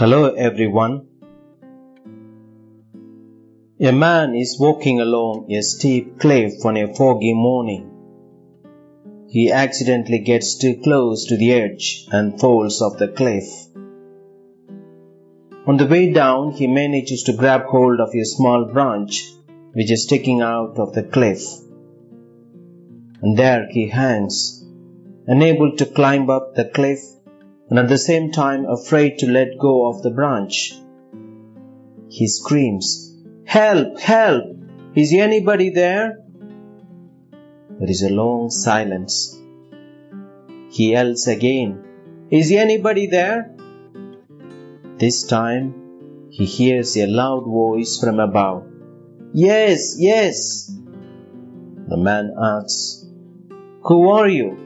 Hello everyone. A man is walking along a steep cliff on a foggy morning. He accidentally gets too close to the edge and falls off the cliff. On the way down, he manages to grab hold of a small branch which is sticking out of the cliff. And there he hangs, unable to climb up the cliff and at the same time afraid to let go of the branch. He screams, Help! Help! Is anybody there? There is a long silence. He yells again, Is anybody there? This time he hears a loud voice from above. Yes, yes. The man asks, Who are you?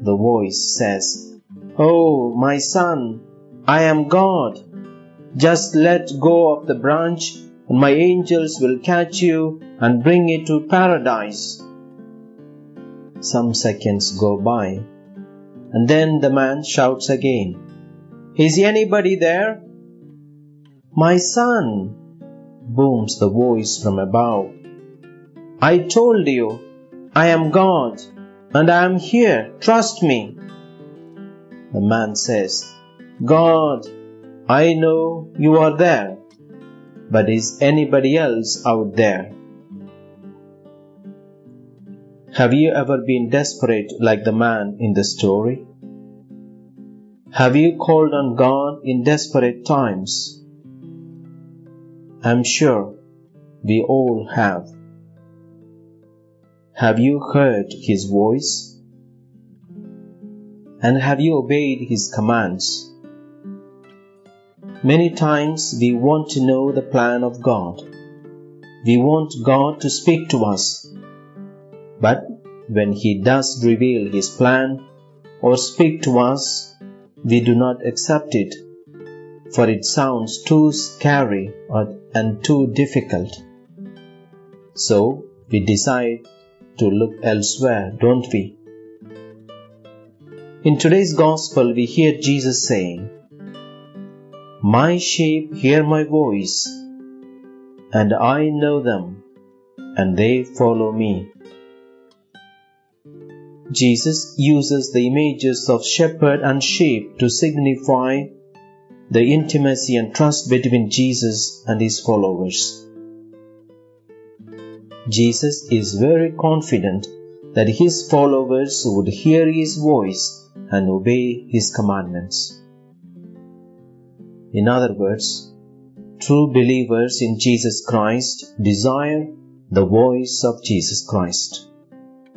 The voice says, Oh, my son, I am God. Just let go of the branch, and my angels will catch you and bring you to paradise. Some seconds go by, and then the man shouts again, Is anybody there? My son, booms the voice from above. I told you, I am God, and I am here, trust me. The man says, God, I know you are there, but is anybody else out there? Have you ever been desperate like the man in the story? Have you called on God in desperate times? I'm sure we all have. Have you heard His voice? And have you obeyed His commands? Many times we want to know the plan of God. We want God to speak to us. But when He does reveal His plan or speak to us, we do not accept it, for it sounds too scary and too difficult. So we decide to look elsewhere, don't we? In today's Gospel, we hear Jesus saying, My sheep hear my voice, and I know them, and they follow me. Jesus uses the images of shepherd and sheep to signify the intimacy and trust between Jesus and his followers. Jesus is very confident that his followers would hear his voice and obey His commandments. In other words, true believers in Jesus Christ desire the voice of Jesus Christ,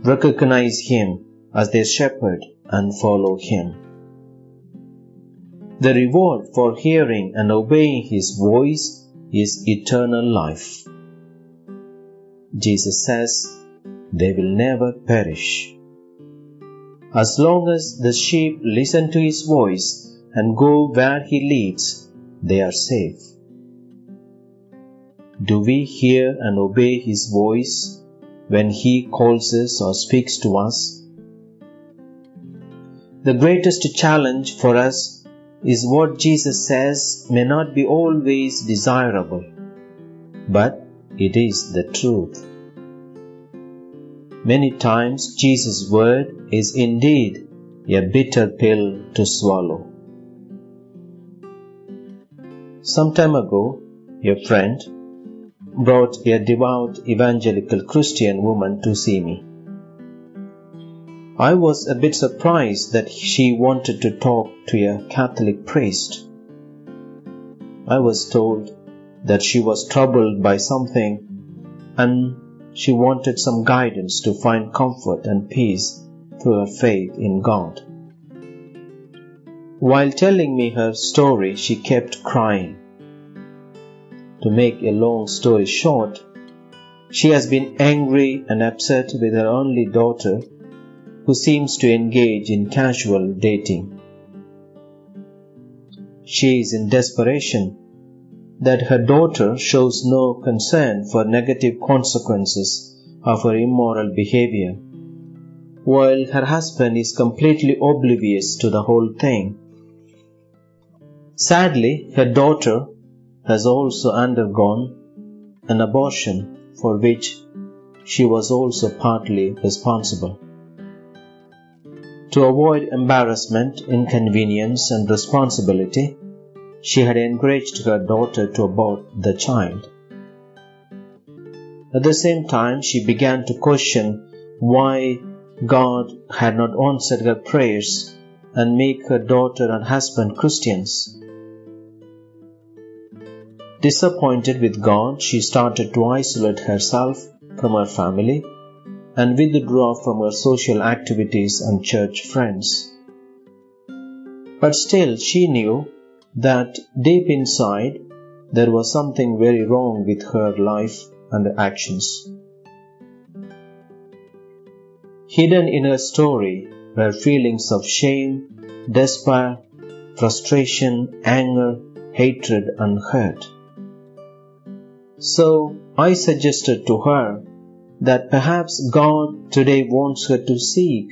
recognize Him as their shepherd, and follow Him. The reward for hearing and obeying His voice is eternal life. Jesus says, They will never perish as long as the sheep listen to his voice and go where he leads, they are safe. Do we hear and obey his voice when he calls us or speaks to us? The greatest challenge for us is what Jesus says may not be always desirable, but it is the truth. Many times Jesus' word is indeed a bitter pill to swallow. Some time ago, a friend brought a devout evangelical Christian woman to see me. I was a bit surprised that she wanted to talk to a Catholic priest. I was told that she was troubled by something and she wanted some guidance to find comfort and peace through her faith in God. While telling me her story, she kept crying. To make a long story short, she has been angry and upset with her only daughter, who seems to engage in casual dating. She is in desperation that her daughter shows no concern for negative consequences of her immoral behavior, while her husband is completely oblivious to the whole thing. Sadly, her daughter has also undergone an abortion for which she was also partly responsible. To avoid embarrassment, inconvenience, and responsibility, she had encouraged her daughter to abort the child. At the same time, she began to question why God had not answered her prayers and make her daughter and husband Christians. Disappointed with God, she started to isolate herself from her family and withdraw from her social activities and church friends. But still, she knew that deep inside there was something very wrong with her life and actions. Hidden in her story were feelings of shame, despair, frustration, anger, hatred, and hurt. So I suggested to her that perhaps God today wants her to seek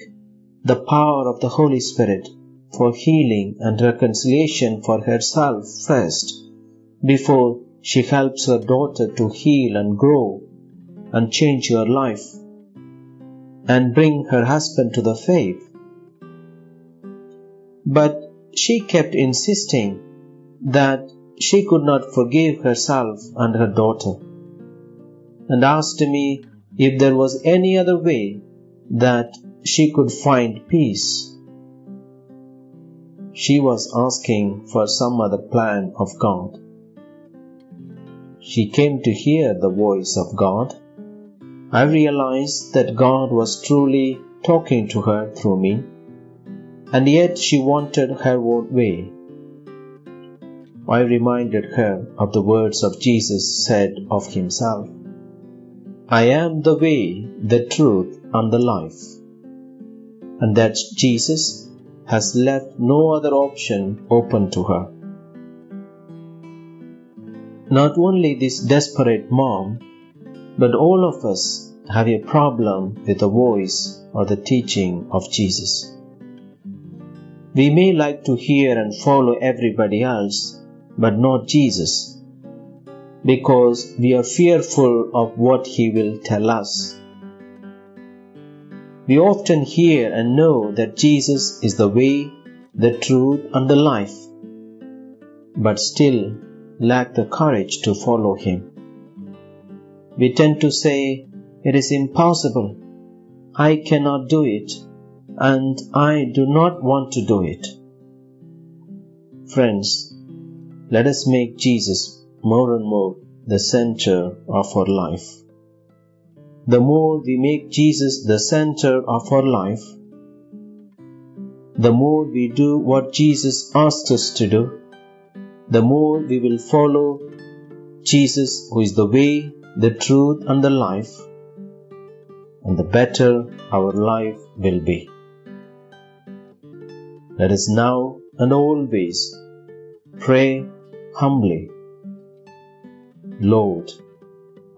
the power of the Holy Spirit for healing and reconciliation for herself first before she helps her daughter to heal and grow and change her life and bring her husband to the faith. But she kept insisting that she could not forgive herself and her daughter, and asked me if there was any other way that she could find peace. She was asking for some other plan of God. She came to hear the voice of God. I realized that God was truly talking to her through me, and yet she wanted her own way. I reminded her of the words of Jesus said of himself I am the way, the truth, and the life. And that Jesus has left no other option open to her. Not only this desperate mom, but all of us have a problem with the voice or the teaching of Jesus. We may like to hear and follow everybody else, but not Jesus, because we are fearful of what He will tell us. We often hear and know that Jesus is the way, the truth, and the life, but still lack the courage to follow Him. We tend to say, It is impossible, I cannot do it, and I do not want to do it. Friends, let us make Jesus more and more the center of our life. The more we make Jesus the center of our life, the more we do what Jesus asks us to do, the more we will follow Jesus, who is the way, the truth, and the life, and the better our life will be. Let us now and always pray humbly, Lord,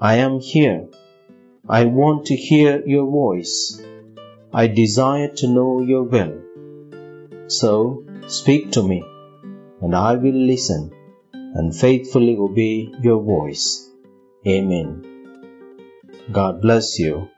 I am here. I want to hear your voice. I desire to know your will. So speak to me, and I will listen and faithfully obey your voice. Amen. God bless you.